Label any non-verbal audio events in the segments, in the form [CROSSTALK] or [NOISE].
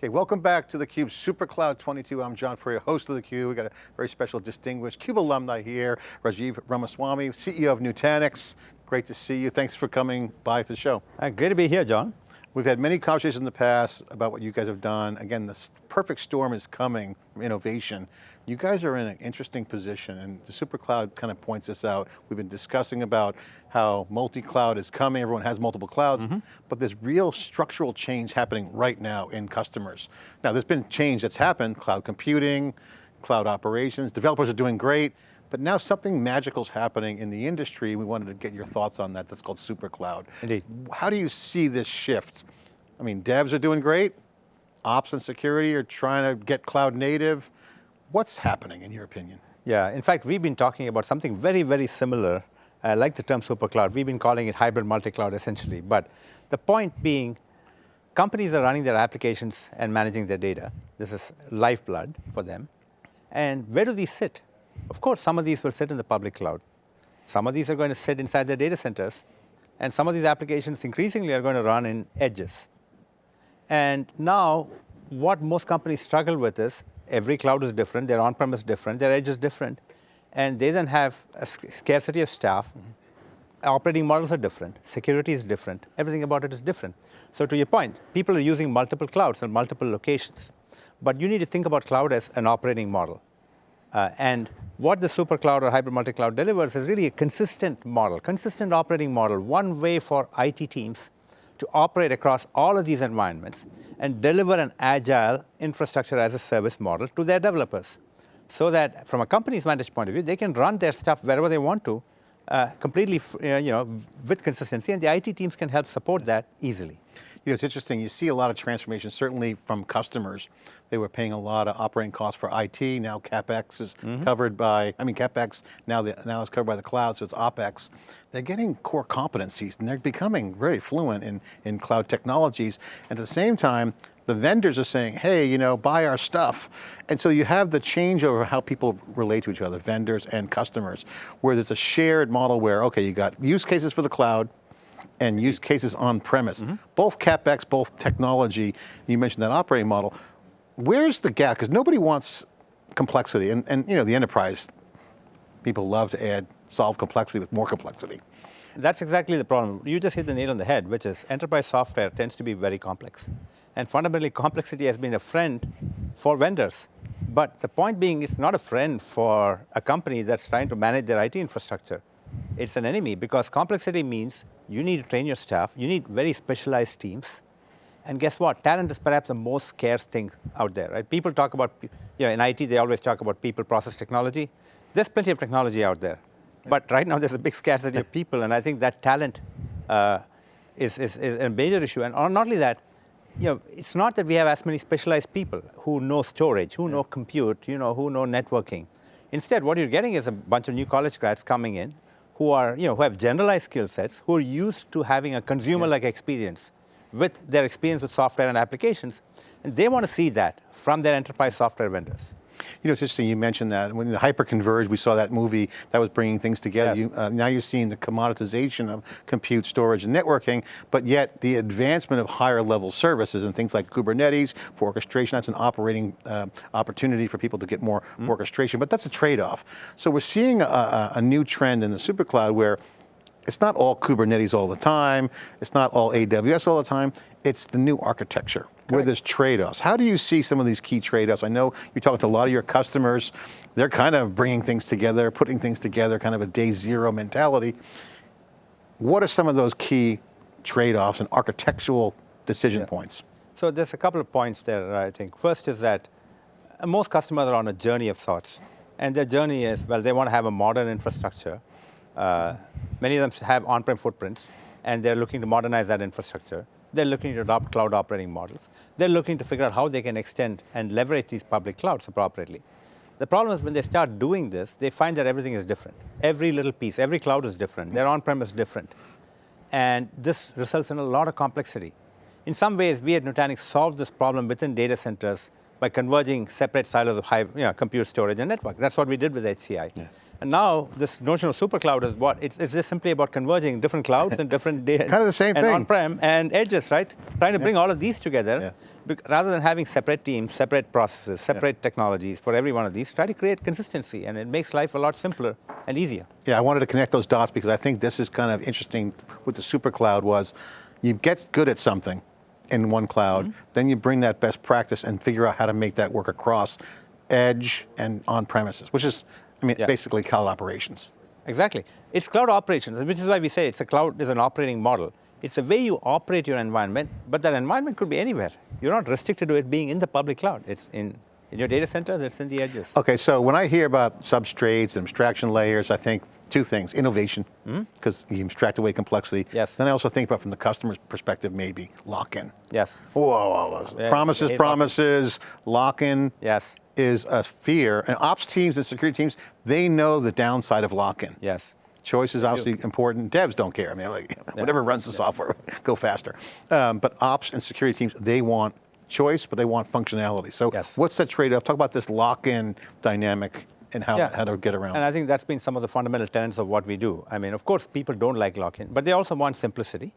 Okay, welcome back to theCUBE SuperCloud 22. I'm John Furrier, host of theCUBE. We've got a very special distinguished CUBE alumni here, Rajiv Ramaswami, CEO of Nutanix. Great to see you. Thanks for coming by for the show. Uh, great to be here, John. We've had many conversations in the past about what you guys have done. Again, the perfect storm is coming from innovation. You guys are in an interesting position and the SuperCloud kind of points this out. We've been discussing about how multi-cloud is coming, everyone has multiple clouds, mm -hmm. but there's real structural change happening right now in customers. Now there's been change that's happened, cloud computing, cloud operations, developers are doing great, but now something magical is happening in the industry. We wanted to get your thoughts on that. That's called SuperCloud. Indeed. How do you see this shift? I mean, devs are doing great. Ops and security are trying to get cloud native. What's happening in your opinion? Yeah, in fact, we've been talking about something very, very similar. I like the term SuperCloud. We've been calling it hybrid multi-cloud essentially. But the point being, companies are running their applications and managing their data. This is lifeblood for them. And where do these sit? Of course, some of these will sit in the public cloud. Some of these are going to sit inside their data centers. And some of these applications increasingly are going to run in edges. And now, what most companies struggle with is every cloud is different, their on-premise different, their edge is different. And they then have a scarcity of staff. Mm -hmm. Operating models are different, security is different, everything about it is different. So to your point, people are using multiple clouds and multiple locations. But you need to think about cloud as an operating model. Uh, and what the super cloud or hybrid multi-cloud delivers is really a consistent model, consistent operating model, one way for IT teams to operate across all of these environments and deliver an agile infrastructure as a service model to their developers. So that from a company's vantage point of view, they can run their stuff wherever they want to, uh, completely, uh, you know, with consistency, and the IT teams can help support that easily. You know, it's interesting, you see a lot of transformation, certainly from customers. They were paying a lot of operating costs for IT, now CapEx is mm -hmm. covered by, I mean CapEx now, the, now is covered by the cloud, so it's OpEx. They're getting core competencies and they're becoming very fluent in, in cloud technologies. And at the same time, the vendors are saying, hey, you know, buy our stuff. And so you have the change over how people relate to each other, vendors and customers, where there's a shared model where, okay, you got use cases for the cloud, and use cases on premise. Mm -hmm. Both CapEx, both technology, you mentioned that operating model. Where's the gap? Because nobody wants complexity and, and you know, the enterprise, people love to add, solve complexity with more complexity. That's exactly the problem. You just hit the nail on the head, which is enterprise software tends to be very complex. And fundamentally, complexity has been a friend for vendors. But the point being, it's not a friend for a company that's trying to manage their IT infrastructure. It's an enemy because complexity means you need to train your staff, you need very specialized teams, and guess what? Talent is perhaps the most scarce thing out there, right? People talk about, you know, in IT, they always talk about people, process, technology. There's plenty of technology out there. But right now, there's a big scarcity of people, and I think that talent uh, is, is, is, a major issue. And not only that, you know, it's not that we have as many specialized people who know storage, who yeah. know compute, you know, who know networking. Instead, what you're getting is a bunch of new college grads coming in who are, you know, who have generalized skill sets, who are used to having a consumer-like yeah. experience with their experience with software and applications, and they want to see that from their enterprise software vendors. You know, it's interesting you mentioned that. When the hyper-converged, we saw that movie that was bringing things together. Yes. You, uh, now you're seeing the commoditization of compute, storage, and networking, but yet the advancement of higher level services and things like Kubernetes for orchestration, that's an operating uh, opportunity for people to get more mm. orchestration, but that's a trade-off. So we're seeing a, a new trend in the super cloud where it's not all Kubernetes all the time, it's not all AWS all the time, it's the new architecture where there's trade-offs. How do you see some of these key trade-offs? I know you're talking to a lot of your customers, they're kind of bringing things together, putting things together, kind of a day zero mentality. What are some of those key trade-offs and architectural decision yeah. points? So there's a couple of points there, I think. First is that most customers are on a journey of sorts. And their journey is, well, they want to have a modern infrastructure. Uh, many of them have on-prem footprints, and they're looking to modernize that infrastructure. They're looking to adopt cloud operating models. They're looking to figure out how they can extend and leverage these public clouds appropriately. The problem is when they start doing this, they find that everything is different. Every little piece, every cloud is different. Their on-prem is different. And this results in a lot of complexity. In some ways, we at Nutanix solved this problem within data centers by converging separate silos of high, you know, compute storage and network. That's what we did with HCI. Yeah. And now this notion of super cloud is what? It's, it's just simply about converging different clouds and different [LAUGHS] data. kind of the same and thing. on-prem and edges, right? Trying to bring yeah. all of these together. Yeah. Rather than having separate teams, separate processes, separate technologies for every one of these, try to create consistency, and it makes life a lot simpler and easier. Yeah, I wanted to connect those dots because I think this is kind of interesting with the super cloud was you get good at something in one cloud, Mm-hmm. then you bring that best practice and figure out how to make that work across edge and on premises, which is, I mean, Yeah. basically cloud operations. Exactly. It's cloud operations, which is why we say it's a cloud is an operating model. It's the way you operate your environment, but that environment could be anywhere. You're not restricted to it being in the public cloud. It's in, in your data center, it's in the edges. Okay, so when I hear about substrates and abstraction layers, I think two things, innovation, because you abstract away complexity. Hmm? Yes. Then I also think about from the customer's perspective, maybe lock-in. Yes. Whoa, whoa, whoa. Promises, promises, lock-in. Yes. Is a fear, and ops teams and security teams, they know the downside of lock-in. Yes. Choice is obviously important. Devs don't care. I mean, like, whatever runs the software, [LAUGHS] go faster. Um, but ops and security teams, they want choice, but they want functionality. So Yes. what's that trade-off? Talk about this lock-in dynamic and how, Yeah. how to get around. And I think that's been some of the fundamental tenets of what we do. I mean, of course, people don't like lock-in, but they also want simplicity.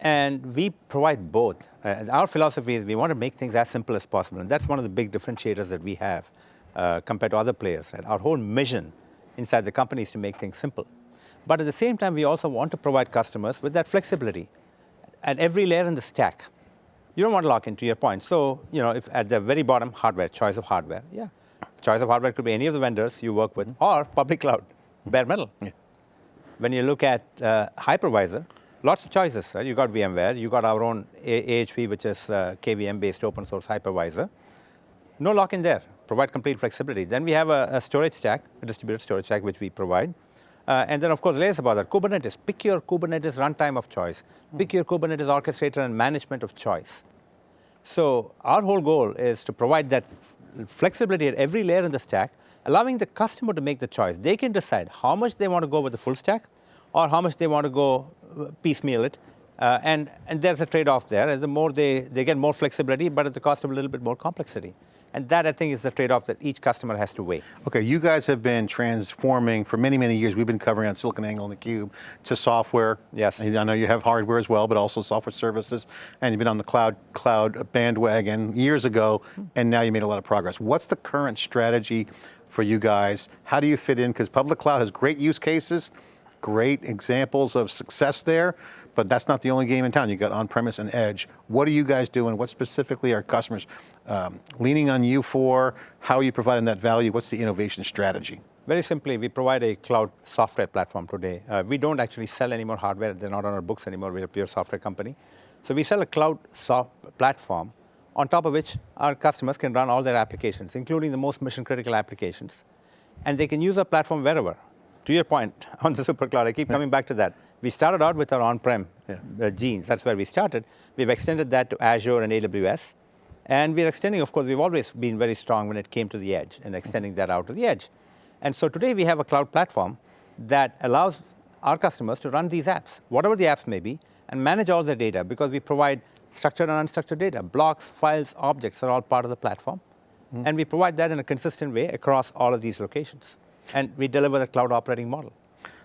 And we provide both. Uh, our philosophy is we want to make things as simple as possible. And that's one of the big differentiators that we have uh, compared to other players. And our whole mission inside the company is to make things simple. But at the same time, we also want to provide customers with that flexibility at every layer in the stack. You don't want to lock into your point. So, you know, if at the very bottom, hardware, choice of hardware, yeah. Choice of hardware could be any of the vendors you work with or public cloud, bare metal. When you look at uh, hypervisor, lots of choices, right? You got VMware, you got our own AHV, which is uh, KVM-based open source hypervisor. No lock in there, provide complete flexibility. Then we have a, a storage stack, a distributed storage stack, which we provide. Uh, and then, of course, layers above that. Kubernetes, pick your Kubernetes runtime of choice. Pick your Kubernetes orchestrator and management of choice. So our whole goal is to provide that flexibility at every layer in the stack, allowing the customer to make the choice. They can decide how much they want to go with the full stack or how much they want to go piecemeal it. Uh, and, and there's a trade-off there. As the more they, they get more flexibility, but at the cost of a little bit more complexity. And that, I think, is the trade-off that each customer has to weigh. Okay, you guys have been transforming for many, many years. We've been covering on SiliconANGLE and theCUBE to software. Yes. I know you have hardware as well, but also software services. And you've been on the cloud, cloud bandwagon years ago, and now you made a lot of progress. What's the current strategy for you guys? How do you fit in? Because public cloud has great use cases, great examples of success there, but that's not the only game in town. You got on-premise and edge. What are you guys doing? What specifically are customers um, leaning on you for? How are you providing that value? What's the innovation strategy? Very simply, we provide a cloud software platform today. Uh, we don't actually sell any more hardware. They're not on our books anymore. We're a pure software company. So we sell a cloud soft platform on top of which our customers can run all their applications, including the most mission critical applications. And they can use our platform wherever. To your point [LAUGHS] on the super cloud, I keep coming back to that. We started out with our on-prem Yeah. uh, genes. That's where we started. We've extended that to Azure and AWS. And we're extending, of course, we've always been very strong when it came to the edge and extending that out to the edge. And so today we have a cloud platform that allows our customers to run these apps, whatever the apps may be, and manage all their data because we provide structured and unstructured data. Blocks, files, objects are all part of the platform. And we provide that in a consistent way across all of these locations. And we deliver the cloud operating model.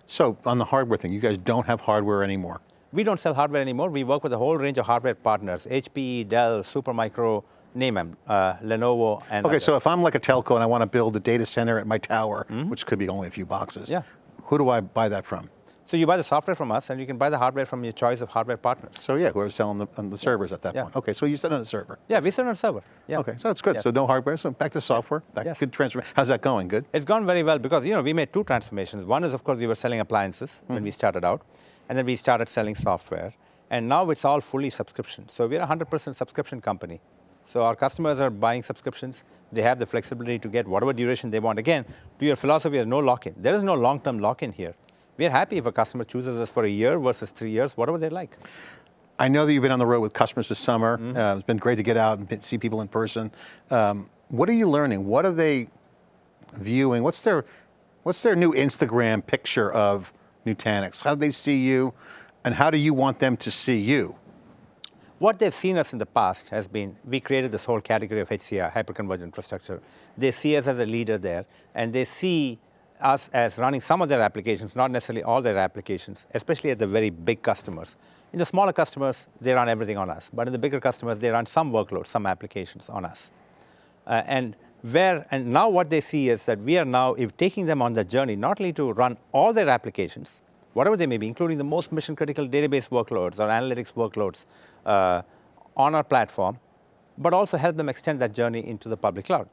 So on the hardware thing, you guys don't have hardware anymore. We don't sell hardware anymore. We work with a whole range of hardware partners, HP, Dell, Supermicro, name them, uh, Lenovo, and Okay, others. so if I'm like a telco and I want to build a data center at my tower, which could be only a few boxes. Yeah. who do I buy that from? So you buy the software from us, and you can buy the hardware from your choice of hardware partners. So yeah, whoever's selling the, the servers at that Yeah. point. Okay, so you sit on a server. Yeah, we sell on a server. Yeah. Okay, so that's good. Yeah. So no hardware, so back to software. That Yes. good transfer. How's that going? Good? It's gone very well because you know we made two transformations. One is of course we were selling appliances when hmm. we started out, and then we started selling software, and now it's all fully subscription. So we're a 100% subscription company. So our customers are buying subscriptions. They have the flexibility to get whatever duration they want. Again, to your philosophy, there's no lock-in. There is no long-term lock-in here. We're happy if a customer chooses us for a year versus three years, whatever they like. I know that you've been on the road with customers this summer. Mm-hmm. Uh, it's been great to get out and see people in person. Um, what are you learning? What are they viewing? What's their, what's their new Instagram picture of Nutanix? How do they see you, and how do you want them to see you? What they've seen us in the past has been, we created this whole category of HCI, hyperconverged infrastructure. They see us as a leader there, and they see us as running some of their applications, not necessarily all their applications, especially at the very big customers. In the smaller customers, they run everything on us. But in the bigger customers, they run some workloads, some applications on us. Uh, and where, and now what they see is that we are now if taking them on the journey, not only to run all their applications, whatever they may be, including the most mission critical database workloads or analytics workloads uh, on our platform, but also help them extend that journey into the public cloud.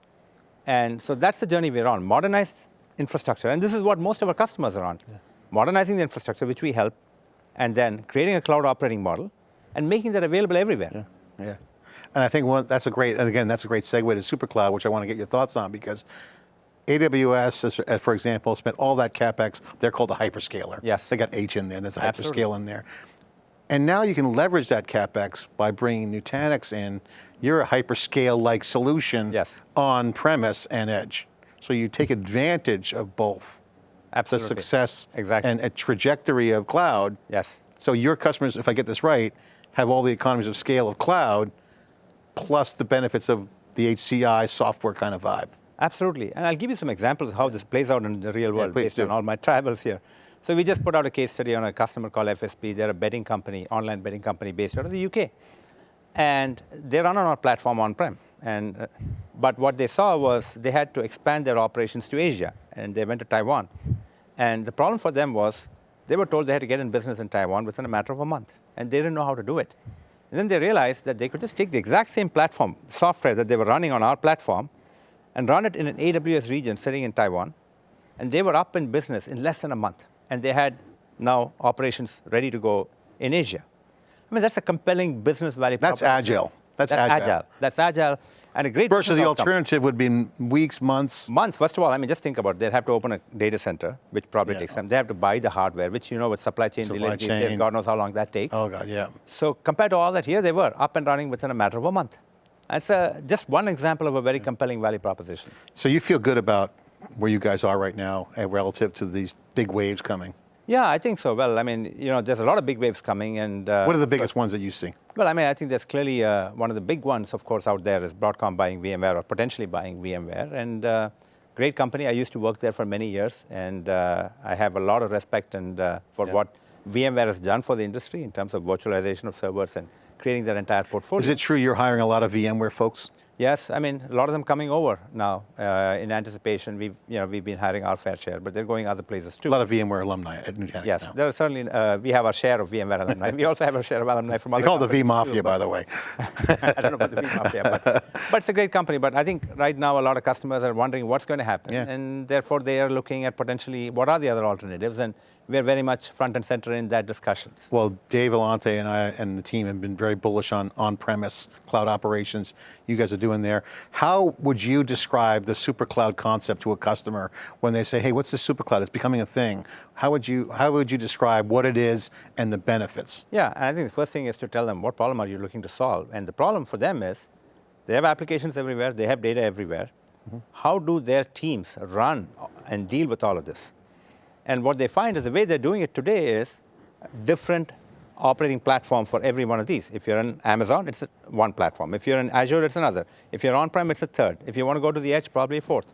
And so that's the journey we're on, modernized infrastructure. And this is what most of our customers are on. Yeah. Modernizing the infrastructure, which we help, and then creating a cloud operating model and making that available everywhere. Yeah, yeah. And I think one, that's a great, and again, that's a great segue to SuperCloud, which I want to get your thoughts on because AWS, uh, for example, spent all that CapEx, they're called a hyperscaler. Yes. They got H in there, there's a Absolutely. hyperscale in there. And now you can leverage that CapEx by bringing Nutanix in. You're a hyperscale-like solution yes. on premise and edge. So you take advantage of both. Absolutely. The success exactly. and a trajectory of cloud. Yes. So your customers, if I get this right, have all the economies of scale of cloud, plus the benefits of the HCI software kind of vibe. Absolutely, and I'll give you some examples of how this plays out in the real world yeah, based do. on all my [LAUGHS] travels here. So we just put out a case study on a customer called FSB. They're a betting company, online betting company based out of the UK. And they run on our platform on-prem. And, uh, but what they saw was they had to expand their operations to Asia, and they went to Taiwan. And the problem for them was they were told they had to get in business in Taiwan within a matter of a month, and they didn't know how to do it. And then they realized that they could just take the exact same platform, software that they were running on our platform, and run it in an AWS region sitting in Taiwan, and they were up in business in less than a month and they had now operations ready to go in Asia. I mean, that's a compelling business value That's agile. That's, that's agile. agile. That's agile. And a great Versus the outcome. alternative would be weeks, months. Months. First of all, I mean, just think about it. They'd have to open a data center, which probably yeah. takes time. They have to buy the hardware, which you know with supply chain supply delays, chain. God knows how long that takes. Oh, God, yeah. So compared to all that, here they were up and running within a matter of a month. That's a, just one example of a very compelling value proposition. So you feel good about where you guys are right now uh, relative to these big waves coming? Yeah, I think so. Well, I mean, you know, there's a lot of big waves coming, and uh, what are the biggest ones that you see? Well, I mean, I think there's clearly uh, one of the big ones, of course, out there is Broadcom buying VMware or potentially buying VMware, and uh, great company. I used to work there for many years, and uh, I have a lot of respect and uh, for yeah. what VMware has done for the industry in terms of virtualization of servers and creating that entire portfolio. Is it true you're hiring a lot of VMware folks? Yes, I mean, a lot of them coming over now uh, in anticipation. We've, you know, we've been hiring our fair share, but they're going other places too. A lot of VMware alumni at Nutanix Yes, now. there are certainly, uh, we have our share of VMware alumni. we also have our share of alumni from they other call it the V-Mafia, too, by the way. [LAUGHS] I don't know about the V Mafia, but, but it's a great company. But I think right now a lot of customers are wondering what's going to happen. Yeah. And therefore they are looking at potentially what are the other alternatives. And we're very much front and center in that discussion. Well, Dave Vellante and I and the team have been very bullish on on-premise cloud operations you guys are doing there. How would you describe the super cloud concept to a customer when they say, hey, what's the super cloud? It's becoming a thing. How would you, how would you describe what it is and the benefits? Yeah, and I think the first thing is to tell them what problem are you looking to solve. And the problem for them is they have applications everywhere, they have data everywhere. Mm -hmm. How do their teams run and deal with all of this? And what they find is the way they're doing it today is different operating platform for every one of these. If you're in Amazon, it's one platform. If you're in Azure, it's another. If you're on-prem, it's a third. If you want to go to the edge, probably a fourth.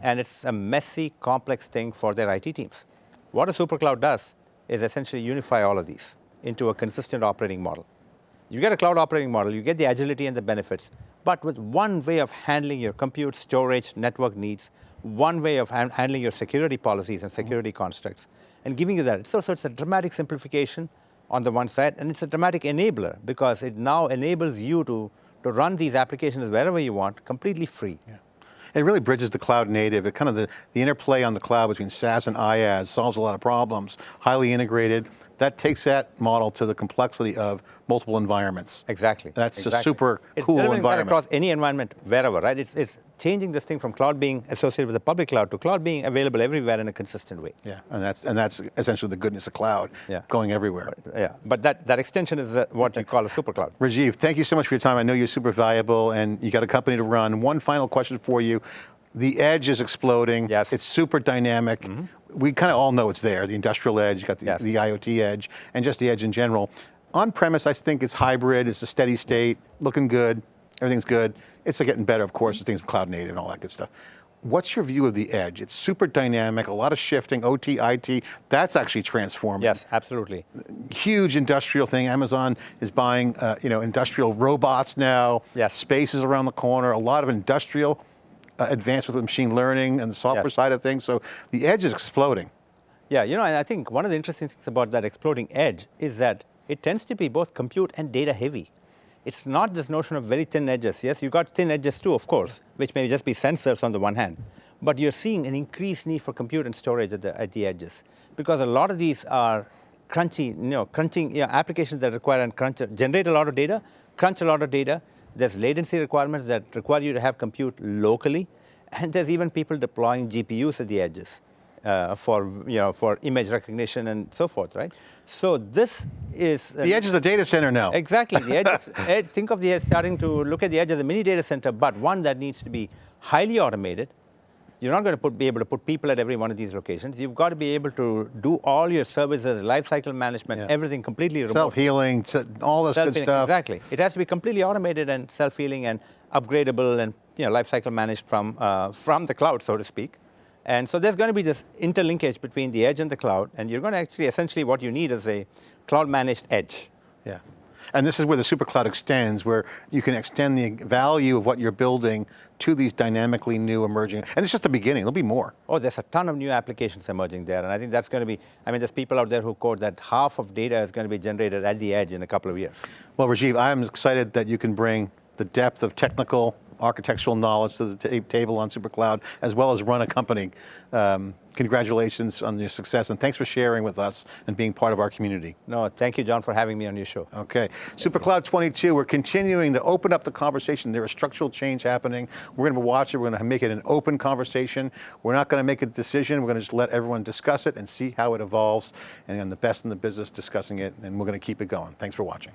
And it's a messy, complex thing for their IT teams. What a supercloud does is essentially unify all of these into a consistent operating model. You get a cloud operating model, you get the agility and the benefits, but with one way of handling your compute, storage, network needs, one way of handling your security policies and security mm -hmm. constructs, and giving you that. So, so it's a dramatic simplification on the one side, and it's a dramatic enabler because it now enables you to, to run these applications wherever you want, completely free. Yeah. It really bridges the cloud native. It kind of the, the interplay on the cloud between SaaS and IaaS solves a lot of problems, highly integrated. That takes that model to the complexity of multiple environments. Exactly. That's exactly. a super it's cool environment. across any environment, wherever, right? It's, it's changing this thing from cloud being associated with the public cloud to cloud being available everywhere in a consistent way. Yeah, and that's and that's essentially the goodness of cloud, yeah. going everywhere. But, yeah, but that, that extension is uh, what you call a super cloud. Rajiv, thank you so much for your time. I know you're super valuable and you got a company to run. One final question for you. The edge is exploding. Yes. It's super dynamic. Mm -hmm. We kind of all know it's there, the industrial edge, you got the, yes. the IoT edge, and just the edge in general. On-premise, I think it's hybrid, it's a steady state, looking good, everything's good. It's getting better, of course, things cloud native and all that good stuff. what's your view of the edge? It's super dynamic, a lot of shifting, OT, IT, that's actually transforming. Yes, absolutely. Huge industrial thing. Amazon is buying, uh, you know, industrial robots now. Yes. Space is around the corner. A lot of industrial uh, advancement with machine learning and the software Yes. side of things. So the edge is exploding. Yeah, you know, and I think one of the interesting things about that exploding edge is that it tends to be both compute and data heavy. It's not this notion of very thin edges. Yes, you've got thin edges too, of course, which may just be sensors on the one hand. But you're seeing an increased need for compute and storage at the, at the edges because a lot of these are crunchy, you know, crunching you know, applications that require and crunch, generate a lot of data, crunch a lot of data. There's latency requirements that require you to have compute locally, and there's even people deploying GPUs at the edges uh, for you know for image recognition and so forth, right? So this is uh, The edge is the data center now. Exactly. The edge, is- [LAUGHS] edge, think of the edge starting to look at the edge as a mini data center, but one that needs to be highly automated. You're not going to put, be able to put people at every one of these locations. You've got to be able to do all your services, lifecycle management, Yeah. everything completely remote. Self-healing, all this good Self-healing, stuff. Exactly. It has to be completely automated and self-healing and upgradable and you know, lifecycle managed from, uh, from the cloud, so to speak. And so there's going to be this interlinkage between the edge and the cloud, and you're going to actually, essentially what you need is a cloud-managed edge. Yeah. And this is where the supercloud extends, where you can extend the value of what you're building to these dynamically new emerging, and it's just the beginning, there'll be more. Oh, there's a ton of new applications emerging there, and I think that's going to be, I mean, there's people out there who quote that half of data is going to be generated at the edge in a couple of years. Well, Rajiv, I'm excited that you can bring the depth of technical architectural knowledge to the table on SuperCloud, as well as run a company. Um, congratulations on your success, and thanks for sharing with us and being part of our community. No, thank you, John, for having me on your show. Okay, SuperCloud 22, we're continuing to open up the conversation. There is structural change happening. We're going to watch it, we're going to make it an open conversation. We're not going to make a decision, we're going to just let everyone discuss it and see how it evolves, and the best in the business discussing it, and we're going to keep it going. Thanks for watching.